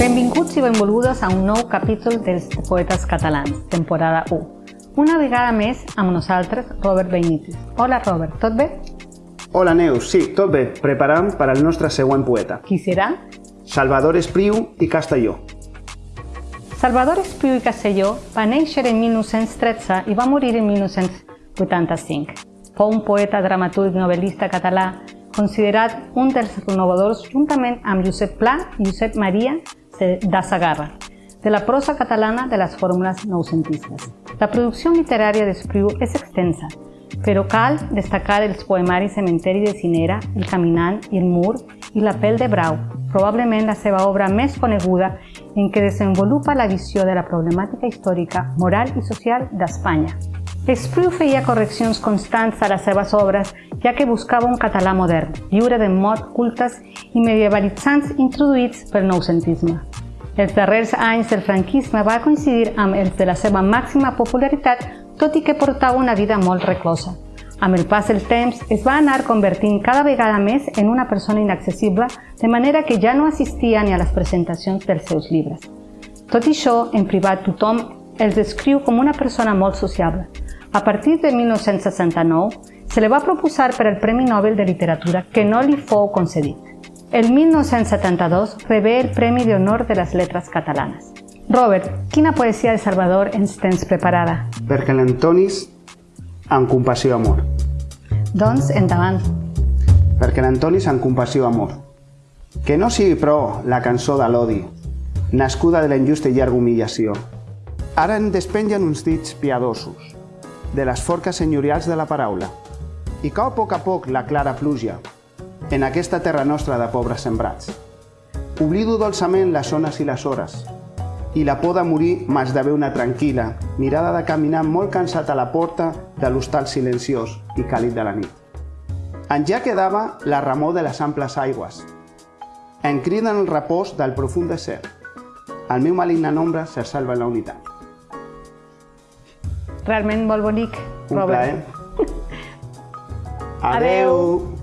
Benvinguts i benvolgudes a un nou capítol dels Poetes Catalans, temporada 1. Una vegada més amb nosaltres, Robert Benítez. Hola, Robert, tot bé? Hola, Neus. Sí, tot bé. Preparant per al nostre següent poeta. Qui serà? Salvador Espriu i Castelló. Salvador Espriu i Castelló va néixer en 1913 i va morir en 1985. Fou un poeta, dramaturg, novel·lista català, considerat un dels renovadors juntament amb Josep Pla i Josep Maria da Sagarra, de la prosa catalana de les fórmules noucentistes. La producció literària d'Espriu és extensa, però cal destacar els poemaris Cementeri de Cinera, El Caminant El Mur i La pell de Brau, probablement la seva obra més coneguda en què desenvolupa la visió de la problemàtica històrica, moral i social d'Espanya. Espriu feia correccions constants a les seves obres, ja que buscava un català modern, lliure de mots cultes i medievalitzants introduïts pel noucentisme. Els darrers anys del franquisme va coincidir amb els de la seva màxima popularitat, tot i que portava una vida molt reclosa. Amb el pas del temps, es va anar convertint cada vegada més en una persona inaccessible, de manera que ja no assistia ni a les presentacions dels seus llibres. Tot i això, en privat tothom els descriu com una persona molt sociable, a partir de 1969, se li va proposar per al Premi Nobel de Literatura que no li fou concedit. El 1972 rebé el Premi d'Honor de les Lletres Catalanes. Robert, quina poesia de Salvador ens tens preparada? Perquè l'Antonis amb compassió amor. Doncs, endavant. Perquè l'Antonis amb compassió amor. Que no sigui, però, la cançó de l'odi, nascuda de la injusta i llarga humillació. Ara en despengen uns dits piadosos, de les forques senyorials de la paraula. I cau a poc a poc la clara pluja en aquesta terra nostra de pobres sembrats. Oblido dolçament les zones i les hores, i la por de morir m'esdevé una tranquil·la, mirada de caminar molt cansat a la porta de l'hostal silenciós i càlid de la nit. En ja quedava la remor de les amples aigües. En criden el repòs del profund desert. El meu maligne nombre se salva en la unitat. Realment molt bonic, Un Robert. Plaer. Adeu.